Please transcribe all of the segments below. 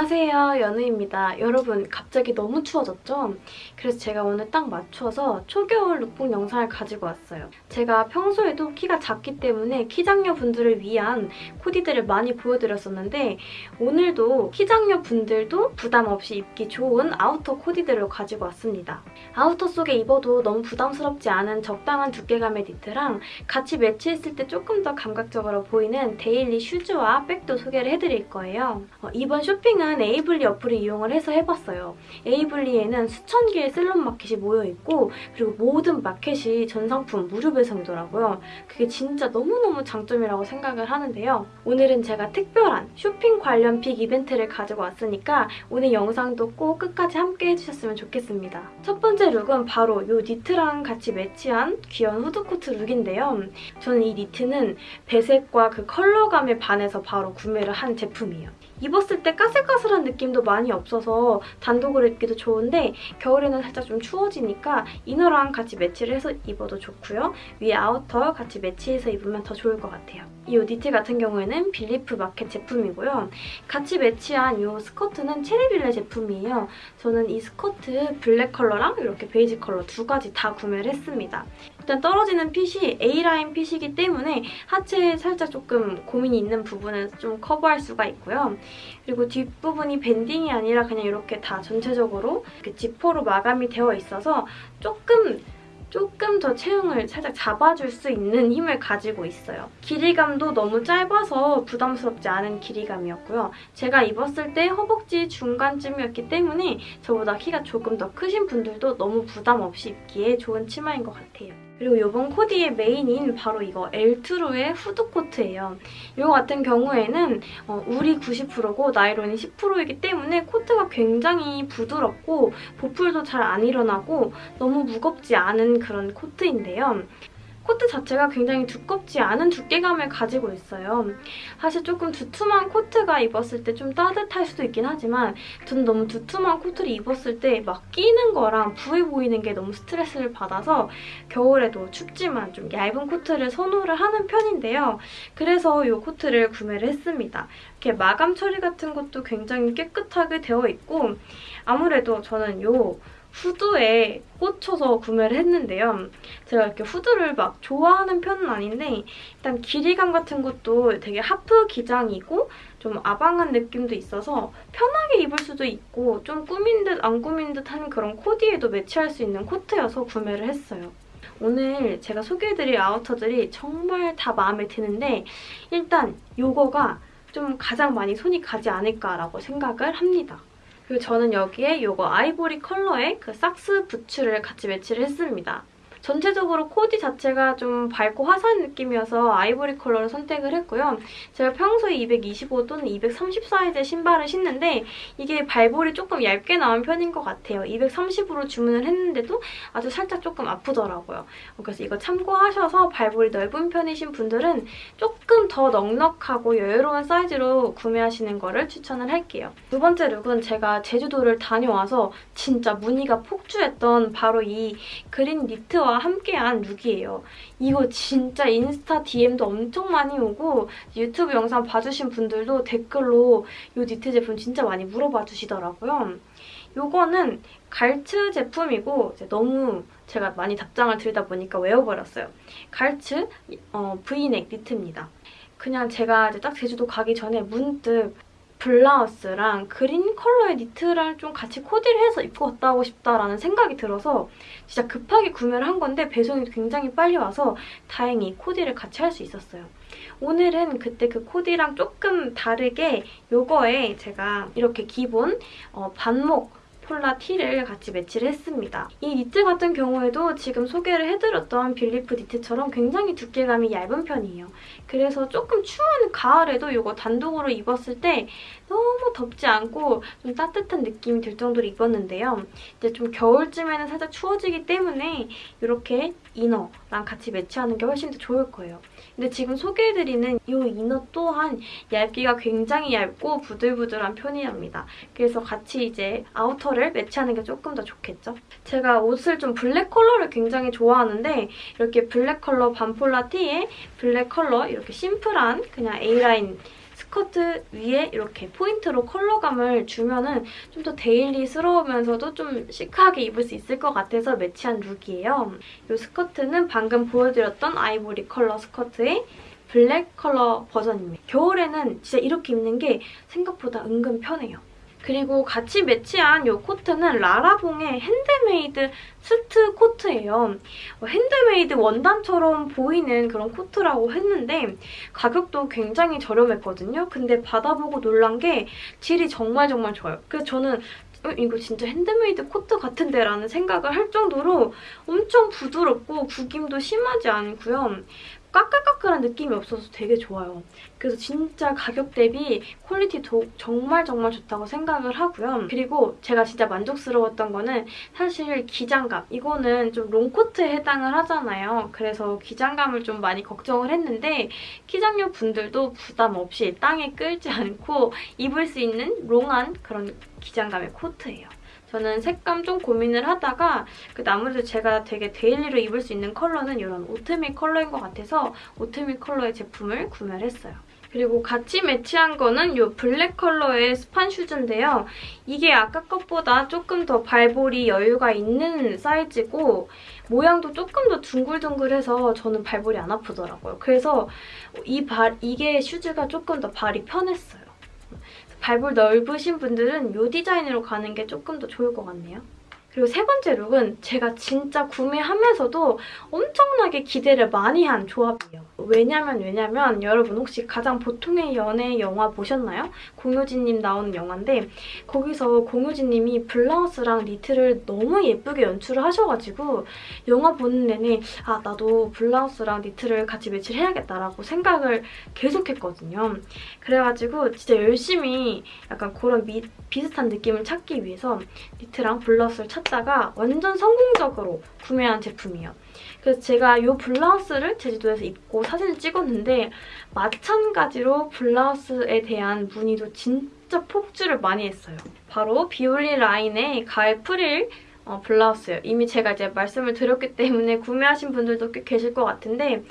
안녕하세요. 연우입니다. 여러분 갑자기 너무 추워졌죠? 그래서 제가 오늘 딱 맞춰서 초겨울 룩북 영상을 가지고 왔어요. 제가 평소에도 키가 작기 때문에 키작녀 분들을 위한 코디들을 많이 보여드렸었는데 오늘도 키작녀 분들도 부담 없이 입기 좋은 outer 코디들을 가지고 왔습니다. outer 속에 입어도 너무 부담스럽지 않은 적당한 두께감의 니트랑 같이 매치했을 때 조금 더 감각적으로 보이는 daily 슈즈와 백도 소개를 해드릴 거예요. 어, 이번 쇼핑은 에이블리 어플을 이용을 해서 해봤어요. 에이블리에는 수천 개의 셀럽 마켓이 모여있고 그리고 모든 마켓이 전 상품 무료 배송이더라고요. 그게 진짜 너무너무 장점이라고 생각을 하는데요. 오늘은 제가 특별한 쇼핑 관련 big 이벤트를 가지고 왔으니까 오늘 영상도 꼭 끝까지 함께 해주셨으면 좋겠습니다. 첫 번째 look은 바로 이 니트랑 같이 매치한 귀여운 후드코트 look인데요. 저는 이 니트는 배색과 그 컬러감에 반해서 바로 구매를 한 제품이에요. 입었을 때 까슬까슬한 느낌도 많이 없어서 단독으로 입기도 좋은데 겨울에는 살짝 좀 추워지니까 inner랑 같이 매치를 해서 입어도 좋고요. 위에 outer 같이 매치해서 입으면 더 좋을 것 같아요. 이 니트 같은 경우에는 빌리프 마켓 제품이고요. 같이 매치한 이 스커트는 체리빌레 제품이에요. 저는 이 스커트 블랙 컬러랑 이렇게 베이지 컬러 두 가지 다 구매를 했습니다. 일단 떨어지는 fit이 A라인 fit이기 때문에 하체에 살짝 조금 고민이 있는 부분은 좀 커버할 수가 있고요. 그리고 뒷부분이 밴딩이 아니라 그냥 이렇게 다 전체적으로 지퍼로 마감이 되어 있어서 조금 조금 더 체형을 살짝 잡아줄 수 있는 힘을 가지고 있어요. 길이감도 너무 짧아서 부담스럽지 않은 길이감이었고요. 제가 입었을 때 허벅지 중간쯤이었기 때문에 저보다 키가 조금 더 크신 분들도 너무 부담 없이 입기에 좋은 치마인 것 같아요. 그리고 이번 코디의 메인인 바로 이거 엘트루의 후드코트예요. 이거 같은 경우에는 어, 울이 90%고 나이론이 10%이기 때문에 코트가 굉장히 부드럽고 보풀도 잘 안 일어나고 너무 무겁지 않은 그런 코트인데요. 코트 자체가 굉장히 두껍지 않은 두께감을 가지고 있어요. 사실 조금 두툼한 코트가 입었을 때 좀 따뜻할 수도 있긴 하지만 저는 너무 두툼한 코트를 입었을 때 막 끼는 거랑 부해 보이는 게 너무 스트레스를 받아서 겨울에도 춥지만 좀 얇은 코트를 선호를 하는 편인데요. 그래서 이 코트를 구매를 했습니다. 이렇게 마감 처리 같은 것도 굉장히 깨끗하게 되어 있고 아무래도 저는 이 후드에 꽂혀서 구매를 했는데요. 제가 이렇게 후드를 막 좋아하는 편은 아닌데 일단 길이감 같은 것도 되게 하프 기장이고 좀 아방한 느낌도 있어서 편하게 입을 수도 있고 좀 꾸민 듯 안 꾸민 듯한 그런 코디에도 매치할 수 있는 코트여서 구매를 했어요. 오늘 제가 소개해드릴 아우터들이 정말 다 마음에 드는데 일단 이거가 좀 가장 많이 손이 가지 않을까라고 생각을 합니다. 그리고 저는 여기에 이거 아이보리 컬러의 그 socks 부츠를 같이 매치를 했습니다. 전체적으로 코디 자체가 좀 밝고 화사한 느낌이어서 아이보리 컬러를 선택을 했고요. 제가 평소에 225 또는 230 사이즈의 신발을 신는데 이게 발볼이 조금 얇게 나온 편인 것 같아요. 230으로 주문을 했는데도 아주 살짝 조금 아프더라고요. 그래서 이거 참고하셔서 발볼이 넓은 편이신 분들은 조금 더 넉넉하고 여유로운 사이즈로 구매하시는 거를 추천을 할게요. 두 번째 look은 제가 제주도를 다녀와서 진짜 문의가 폭주했던 바로 이 그린 니트와 컬러와 함께한 look이에요. 이거 진짜 인스타 DM도 엄청 많이 오고 유튜브 영상 봐주신 분들도 댓글로 이 니트 제품 진짜 많이 물어봐 주시더라고요. 이거는 갈츠 제품이고 너무 제가 많이 답장을 드리다 보니까 외워버렸어요. 갈츠 어, 브이넥 니트입니다. 그냥 제가 딱 제주도 가기 전에 문득 블라우스랑 그린 컬러의 니트랑 좀 같이 코디를 해서 입고 갔다 오고 싶다라는 생각이 들어서 진짜 급하게 구매를 한 건데 배송이 굉장히 빨리 와서 다행히 코디를 같이 할 수 있었어요. 오늘은 그때 그 코디랑 조금 다르게 요거에 제가 이렇게 기본 어, 반목 폴라 티를 같이 매치를 했습니다. 이 니트 같은 경우에도 지금 소개를 해드렸던 빌리프 니트처럼 굉장히 두께감이 얇은 편이에요. 그래서 조금 추운 가을에도 이거 단독으로 입었을 때 너무 덥지 않고 좀 따뜻한 느낌이 들 정도로 입었는데요. 이제 좀 겨울쯤에는 살짝 추워지기 때문에 이렇게 이너 이너랑 같이 매치하는 게 훨씬 더 좋을 거예요. 근데 지금 소개해드리는 이 inner 또한 얇기가 굉장히 얇고 부들부들한 편이랍니다. 그래서 같이 이제 outer를 매치하는 게 조금 더 좋겠죠? 제가 옷을 좀 블랙 컬러를 굉장히 좋아하는데 이렇게 블랙 컬러 반폴라 티에 블랙 컬러 이렇게 심플한 그냥 A라인 스커트 위에 이렇게 포인트로 컬러감을 주면은 좀 더 daily스러우면서도 좀 시크하게 입을 수 있을 것 같아서 매치한 look이에요. 이 스커트는 방금 보여드렸던 아이보리 컬러 스커트에 블랙 컬러 버전입니다. 겨울에는 진짜 이렇게 입는 게 생각보다 은근 편해요. 그리고 같이 매치한 이 코트는 라라봉의 handmade st 코트예요. 어, 핸드메이드 원단처럼 보이는 그런 코트라고 했는데 가격도 굉장히 저렴했거든요. 근데 받아보고 놀란 게 질이 정말 정말 좋아요. 그래서 저는 어, 이거 진짜 핸드메이드 코트 같은데 라는 생각을 할 정도로 엄청 부드럽고 구김도 심하지 않고요. 까끌까끌한 느낌이 없어서 되게 좋아요. 그래서 진짜 가격 대비 quality도 정말 정말 좋다고 생각을 하고요. 그리고 제가 진짜 만족스러웠던 거는 사실 기장감. 이거는 좀 롱코트에 해당을 하잖아요. 그래서 기장감을 좀 많이 걱정을 했는데 키작녀 분들도 부담 없이 땅에 끌지 않고 입을 수 있는 long한 그런 기장감의 코트예요. 저는 색감 좀 고민을 하다가 그 아무래도 제가 되게 daily로 입을 수 있는 컬러는 이런 오트밀 컬러인 것 같아서 오트밀 컬러의 제품을 구매를 했어요. 그리고 같이 매치한 거는 이 블랙 컬러의 스판 슈즈인데요. 이게 아까 것보다 조금 더 발볼이 여유가 있는 사이즈고 모양도 조금 더 둥글둥글해서 저는 발볼이 안 아프더라고요. 그래서 이 발, 이게 슈즈가 조금 더 발이 편했어요. 발볼 넓으신 분들은 이 디자인으로 가는 게 조금 더 좋을 것 같네요. 그리고 세 번째 룩은 제가 진짜 구매하면서도 엄청나게 기대를 많이 한 조합이에요. 왜냐면 왜냐면 여러분 혹시 가장 보통의 연애 영화 보셨나요? 공효진님 나오는 영화인데 거기서 공효진님이 블라우스랑 니트를 너무 예쁘게 연출을 하셔가지고 영화 보는 내내 아 나도 블라우스랑 니트를 같이 매치를 해야겠다라고 생각을 계속했거든요. 그래가지고 진짜 열심히 약간 그런 미, 비슷한 느낌을 찾기 위해서 니트랑 블라우스를 찾 찾다가 완전 성공적으로 구매한 제품이에요. 그래서 제가 이 블라우스를 제주도에서 입고 사진을 찍었는데 마찬가지로 블라우스에 대한 문의도 진짜 폭주를 많이 했어요. 바로 비올리 라인의 가을 프릴 어, 블라우스예요. 이미 제가 이제 말씀을 드렸기 때문에 구매하신 분들도 꽤 계실 것 같은데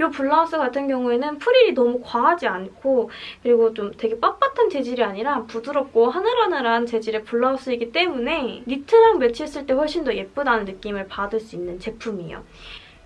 이 블라우스 같은 경우에는 프릴이 너무 과하지 않고 그리고 좀 되게 빳빳한 재질이 아니라 부드럽고 하늘하늘한 재질의 블라우스이기 때문에 니트랑 매치했을 때 훨씬 더 예쁘다는 느낌을 받을 수 있는 제품이에요.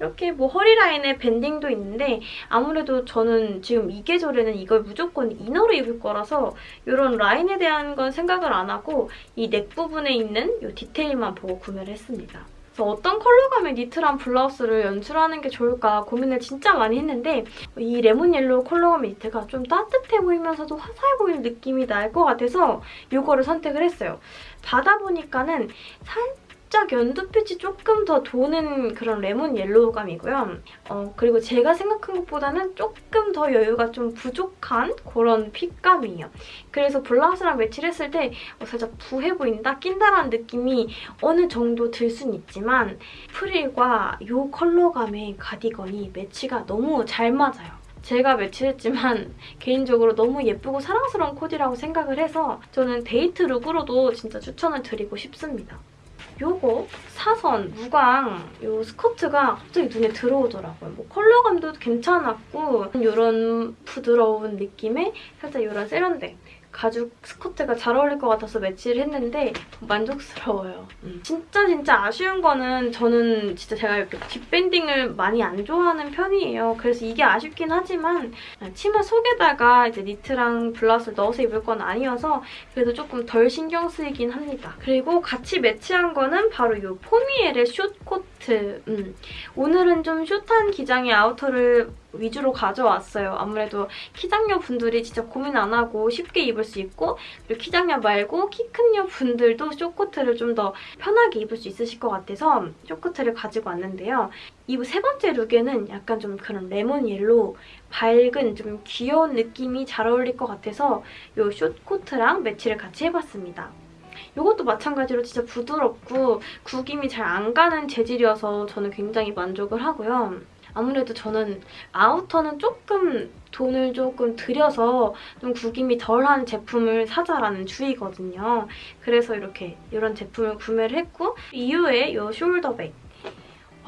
이렇게 뭐 허리 라인에 밴딩도 있는데 아무래도 저는 지금 이 계절에는 이걸 무조건 이너로 입을 거라서 이런 라인에 대한 건 생각을 안 하고 이 넥 부분에 있는 이 디테일만 보고 구매를 했습니다. 어떤 컬러감의 니트랑 블라우스를 연출하는 게 좋을까 고민을 진짜 많이 했는데 이 레몬 옐로우 컬러감의 니트가 좀 따뜻해 보이면서도 화사해 보이는 느낌이 날 것 같아서 이거를 선택을 했어요. 받아보니까는 살짝 살짝 연두빛이 조금 더 도는 그런 레몬 옐로우감이고요. 어, 그리고 제가 생각한 것보다는 조금 더 여유가 좀 부족한 그런 fit감이에요. 그래서 블라우스랑 매치를 했을 때 어, 살짝 부해 보인다, 낀다라는 느낌이 어느 정도 들 순 있지만 프릴과 이 컬러감의 가디건이 매치가 너무 잘 맞아요. 제가 매치했지만 개인적으로 너무 예쁘고 사랑스러운 코디라고 생각을 해서 저는 데이트 룩으로도 진짜 추천을 드리고 싶습니다. 요거 사선 무광 요 스커트가 갑자기 눈에 들어오더라고요. 뭐 컬러감도 괜찮았고 이런 부드러운 느낌의 살짝 이런 세련된 가죽 스커트가 잘 어울릴 것 같아서 매치를 했는데 만족스러워요. 음. 진짜 진짜 아쉬운 거는 저는 진짜 제가 이렇게 뒷밴딩을 많이 안 좋아하는 편이에요. 그래서 이게 아쉽긴 하지만 치마 속에다가 이제 니트랑 블라우스를 넣어서 입을 건 아니어서 그래도 조금 덜 신경 쓰이긴 합니다. 그리고 같이 매치한 거는 바로 이 포미엘의 숏코트. 음. 오늘은 좀 숏한 기장의 아우터를 위주로 가져왔어요. 아무래도 키작녀 분들이 진짜 고민 안 하고 쉽게 입을 수 있고 그리고 키작녀 말고 키 큰 녀 분들도 short코트를 좀 더 편하게 입을 수 있으실 것 같아서 short코트를 가지고 왔는데요. 이 세 번째 룩에는 약간 좀 그런 레몬 옐로우 밝은 좀 귀여운 느낌이 잘 어울릴 것 같아서 이 short코트랑 매치를 같이 해봤습니다. 이것도 마찬가지로 진짜 부드럽고 구김이 잘 안 가는 재질이어서 저는 굉장히 만족을 하고요. 아무래도 저는 아우터는 조금 돈을 조금 들여서 좀 구김이 덜한 제품을 사자라는 주의거든요. 그래서 이렇게 이런 제품을 구매를 했고 이후에 이 숄더백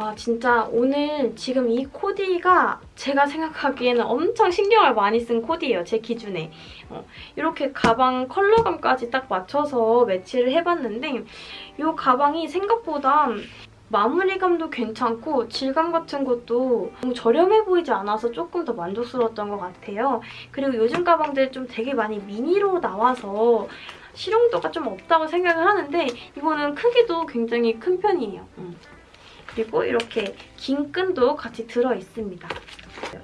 와 진짜 오늘 지금 이 코디가 제가 생각하기에는 엄청 신경을 많이 쓴 코디예요. 제 기준에. 어, 이렇게 가방 컬러감까지 딱 맞춰서 매치를 해봤는데 이 가방이 생각보다 마무리감도 괜찮고 질감 같은 것도 너무 저렴해 보이지 않아서 조금 더 만족스러웠던 것 같아요. 그리고 요즘 가방들 좀 되게 많이 미니로 나와서 실용도가 좀 없다고 생각을 하는데 이거는 크기도 굉장히 큰 편이에요. 음. 그리고 이렇게 긴 끈도 같이 들어있습니다.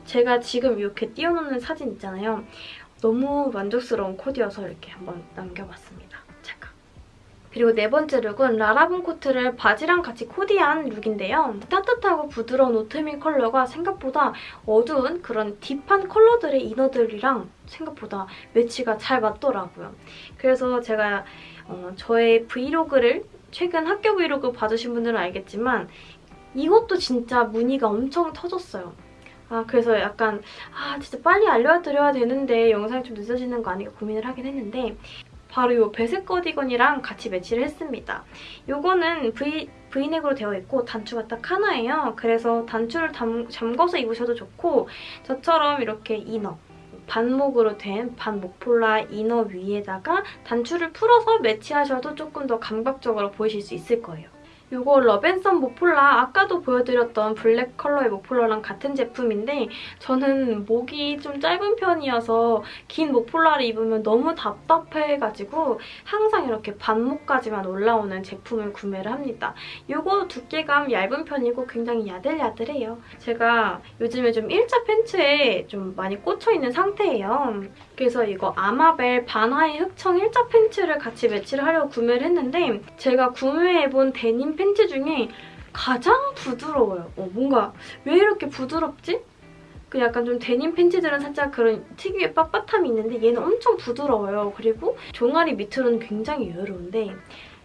제가 지금 이렇게 띄워놓는 사진 있잖아요. 너무 만족스러운 코디여서 이렇게 한번 남겨봤습니다. 잠깐. 그리고 네 번째 룩은 라라본 코트를 바지랑 같이 코디한 룩인데요. 따뜻하고 부드러운 오트밀 컬러가 생각보다 어두운 그런 deep한 컬러들의 inner들이랑 생각보다 매치가 잘 맞더라고요. 그래서 제가 어, 저의 브이로그를 최근 학교 브이로그 봐주신 분들은 알겠지만 이것도 진짜 문의가 엄청 터졌어요. 아 그래서 약간 아 진짜 빨리 알려드려야 되는데 영상이 좀 늦어지는 거 아닌가 고민을 하긴 했는데 바로 이 배색 가디건이랑 같이 매치를 했습니다. 이거는 V, V넥으로 되어 있고 단추가 딱 하나예요. 그래서 단추를 담, 잠궈서 입으셔도 좋고 저처럼 이렇게 inner 반목으로 된 반목폴라 inner 위에다가 단추를 풀어서 매치하셔도 조금 더 감각적으로 보이실 수 있을 거예요. 이거 러벤썸 목폴라 아까도 보여드렸던 블랙 컬러의 목폴라랑 같은 제품인데 저는 목이 좀 짧은 편이어서 긴 목폴라를 입으면 너무 답답해가지고 항상 이렇게 반목까지만 올라오는 제품을 구매를 합니다. 이거 두께감 얇은 편이고 굉장히 야들야들해요. 제가 요즘에 좀 일자 팬츠에 좀 많이 꽂혀있는 상태예요. 그래서 이거 아마벨 반하이 흑청 일자 팬츠를 같이 매치를 하려고 구매를 했는데 제가 구매해본 데님 팬츠 중에 가장 부드러워요. 어, 뭔가 왜 이렇게 부드럽지? 그 약간 좀 데님 팬츠들은 살짝 그런 특유의 빳빳함이 있는데 얘는 엄청 부드러워요. 그리고 종아리 밑으로는 굉장히 여유로운데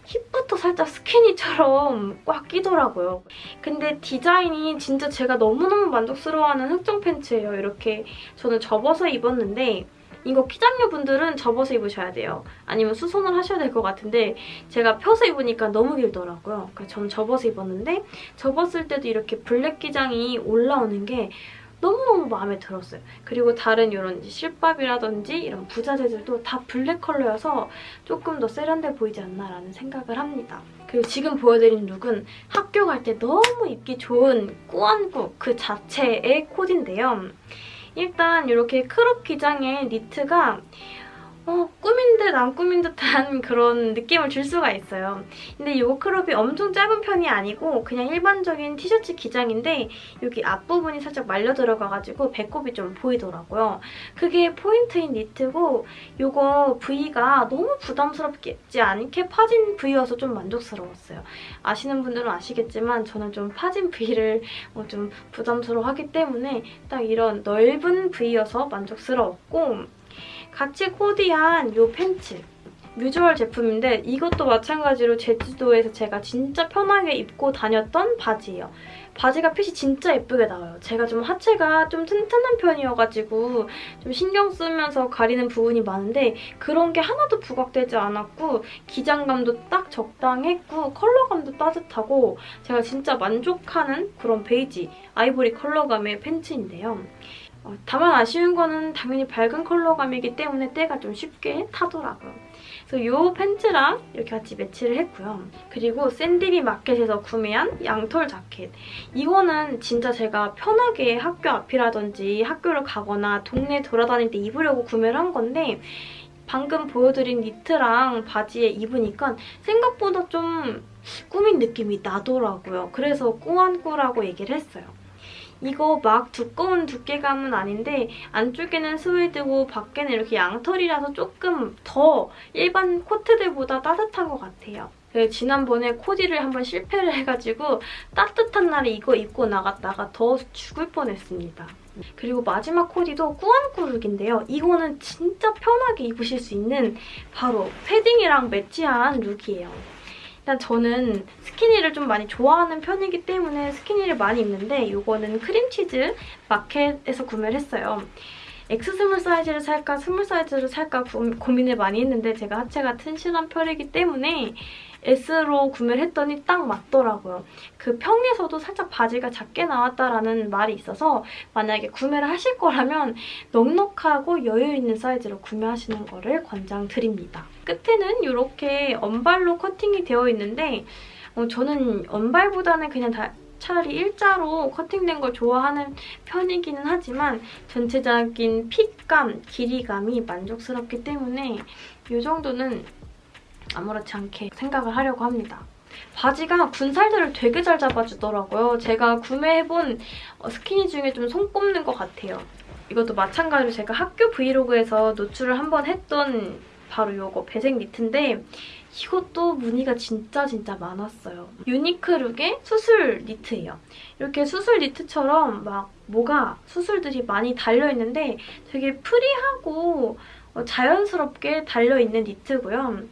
힙부터 살짝 스키니처럼 꽉 끼더라고요. 근데 디자인이 진짜 제가 너무너무 만족스러워하는 흑청 팬츠예요. 이렇게 저는 접어서 입었는데 이거 키작녀분들은 접어서 입으셔야 돼요. 아니면 수선을 하셔야 될 것 같은데 제가 펴서 입으니까 너무 길더라고요. 그래서 저는 접어서 입었는데 접었을 때도 이렇게 블랙 기장이 올라오는 게 너무너무 마음에 들었어요. 그리고 다른 이런 실밥이라든지 이런 부자재들도 다 블랙 컬러여서 조금 더 세련돼 보이지 않나라는 생각을 합니다. 그리고 지금 보여드린 룩은 학교 갈 때 너무 입기 좋은 꾸안꾸 그 자체의 코디인데요. 일단 이렇게 crop 기장의 니트가 어, 꾸민 듯 안 꾸민 듯한 그런 느낌을 줄 수가 있어요. 근데 이 crop이 엄청 짧은 편이 아니고 그냥 일반적인 티셔츠 기장인데 여기 앞부분이 살짝 말려 들어가가지고 배꼽이 좀 보이더라고요. 그게 포인트인 니트고 이거 V가 너무 부담스럽지 않게 파진 V여서 좀 만족스러웠어요. 아시는 분들은 아시겠지만 저는 좀 파진 V를 어, 좀 부담스러워하기 때문에 딱 이런 넓은 V여서 만족스러웠고 같이 코디한 이 팬츠 뮤주얼 제품인데 이것도 마찬가지로 제주도에서 제가 진짜 편하게 입고 다녔던 바지예요. 바지가 핏이 진짜 예쁘게 나와요. 제가 좀 하체가 좀 튼튼한 편이어가지고 좀 신경 쓰면서 가리는 부분이 많은데 그런 게 하나도 부각되지 않았고 기장감도 딱 적당했고 컬러감도 따뜻하고 제가 진짜 만족하는 그런 베이지 아이보리 컬러감의 팬츠인데요. 어, 다만 아쉬운 거는 당연히 밝은 컬러감이기 때문에 때가 좀 쉽게 타더라고요. 그래서 이 팬츠랑 이렇게 같이 매치를 했고요. 그리고 샌디비 마켓에서 구매한 양털 자켓. 이거는 진짜 제가 편하게 학교 앞이라든지 학교를 가거나 동네 돌아다닐 때 입으려고 구매를 한 건데 방금 보여드린 니트랑 바지에 입으니까 생각보다 좀 꾸민 느낌이 나더라고요. 그래서 꾸안꾸라고 얘기를 했어요. 이거 막 두꺼운 두께감은 아닌데 안쪽에는 스웨드고 밖에는 이렇게 양털이라서 조금 더 일반 코트들보다 따뜻한 것 같아요. 네, 지난번에 코디를 한번 실패를 해가지고 따뜻한 날에 이거 입고 나갔다가 더워 죽을 뻔했습니다. 그리고 마지막 코디도 꾸안꾸룩인데요. 이거는 진짜 편하게 입으실 수 있는 바로 패딩이랑 매치한 룩이에요. 일단 저는 스키니를 좀 많이 좋아하는 편이기 때문에 스키니를 많이 입는데 이거는 크림치즈 마켓에서 구매를 했어요. X small 사이즈를 살까 small 사이즈를 살까 고, 고민을 많이 했는데 제가 하체가 튼실한 편이기 때문에 S로 구매를 했더니 딱 맞더라고요. 그 평에서도 살짝 바지가 작게 나왔다라는 말이 있어서 만약에 구매를 하실 거라면 넉넉하고 여유 있는 사이즈로 구매하시는 거를 권장드립니다. 끝에는 이렇게 언발로 커팅이 되어 있는데 어, 저는 언발보다는 그냥 다 차라리 일자로 커팅된 걸 좋아하는 편이기는 하지만 전체적인 핏감, 길이감이 만족스럽기 때문에 이 정도는 아무렇지 않게 생각을 하려고 합니다. 바지가 군살들을 되게 잘 잡아주더라고요. 제가 구매해본 어, 스키니 중에 좀 손꼽는 것 같아요. 이것도 마찬가지로 제가 학교 브이로그에서 노출을 한번 했던 바로 이거 배색 니트인데 이것도 무늬가 진짜 진짜 많았어요. 유니크룩의 수술 니트예요. 이렇게 수술 니트처럼 막 뭐가 수술들이 많이 달려있는데 되게 free하고 어, 자연스럽게 달려있는 니트고요.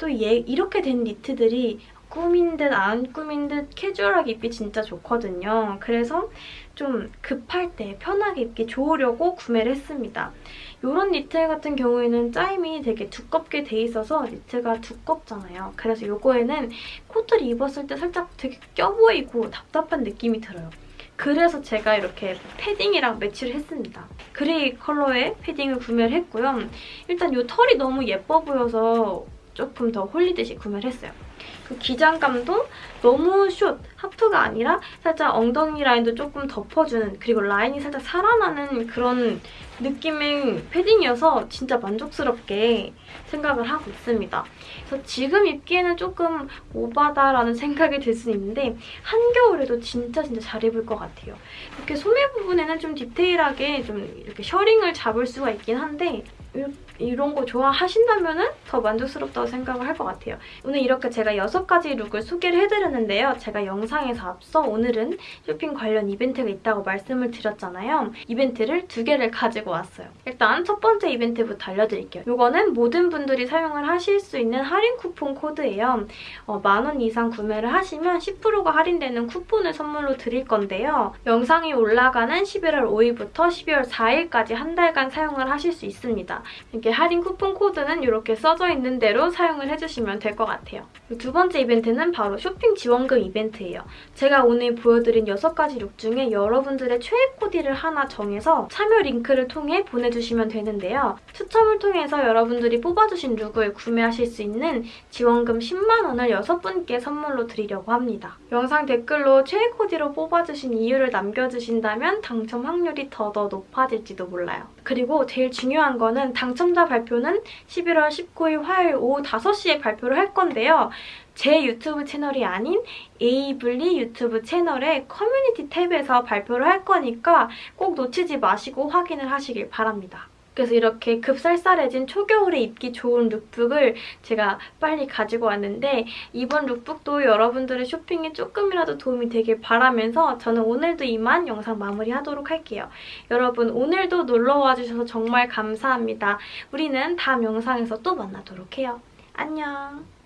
또 얘, 이렇게 된 니트들이 꾸민 듯 안 꾸민 듯 캐주얼하게 입기 진짜 좋거든요. 그래서 좀 급할 때 편하게 입기 좋으려고 구매를 했습니다. 이런 니트 같은 경우에는 짜임이 되게 두껍게 돼 있어서 니트가 두껍잖아요. 그래서 이거에는 코트를 입었을 때 살짝 되게 껴보이고 답답한 느낌이 들어요. 그래서 제가 이렇게 패딩이랑 매치를 했습니다. 그레이 컬러의 패딩을 구매를 했고요. 일단 이 털이 너무 예뻐 보여서 조금 더 홀리듯이 구매를 했어요. 그 기장감도 너무 숏, 하프가 아니라 살짝 엉덩이 라인도 조금 덮어주는 그리고 라인이 살짝 살아나는 그런 느낌의 패딩이어서 진짜 만족스럽게 생각을 하고 있습니다. 그래서 지금 입기에는 조금 오바다라는 생각이 들 수 있는데 한겨울에도 진짜 진짜 잘 입을 것 같아요. 이렇게 소매 부분에는 좀 디테일하게 좀 이렇게 셔링을 잡을 수가 있긴 한데 이런 거 좋아하신다면 더 만족스럽다고 생각을 할 것 같아요. 오늘 이렇게 제가 6가지 룩을 소개를 해드렸는데요. 제가 영상에서 앞서 오늘은 쇼핑 관련 이벤트가 있다고 말씀을 드렸잖아요. 이벤트를 두 개를 가지고 왔어요. 일단 첫 번째 이벤트부터 알려드릴게요. 이거는 모든 분들이 사용을 하실 수 있는 할인 쿠폰 코드예요. 어, 만원 이상 구매를 하시면 10%가 할인되는 쿠폰을 선물로 드릴 건데요. 영상이 올라가는 11월 5일부터 12월 4일까지 한 달간 사용을 하실 수 이렇게 할인 쿠폰 코드는 이렇게 써져 있는 대로 사용을 해주시면 될 것 같아요. 두 번째 이벤트는 바로 쇼핑 지원금 이벤트예요. 제가 오늘 보여드린 6가지 룩 중에 여러분들의 최애 코디를 하나 정해서 참여 링크를 통해 보내주시면 되는데요. 추첨을 통해서 여러분들이 뽑아주신 룩을 구매하실 수 있는 지원금 10만 원을 6분께 선물로 드리려고 합니다. 영상 댓글로 최애 코디로 뽑아주신 이유를 남겨주신다면 당첨 확률이 더더 높아질지도 몰라요. 그리고 제일 중요한 거는 당첨자 발표는 11월 19일 화요일 오후 5시에 발표를 할 건데요. 제 유튜브 채널이 아닌 에이블리 유튜브 채널의 커뮤니티 탭에서 발표를 할 거니까 꼭 놓치지 마시고 확인을 하시길 바랍니다. 그래서 이렇게 급쌀쌀해진 초겨울에 입기 좋은 룩북을 제가 빨리 가지고 왔는데 이번 룩북도 여러분들의 쇼핑에 조금이라도 도움이 되길 바라면서 저는 오늘도 이만 영상 마무리하도록 할게요. 여러분 오늘도 놀러와 주셔서 정말 감사합니다. 우리는 다음 영상에서 또 만나도록 해요. 안녕!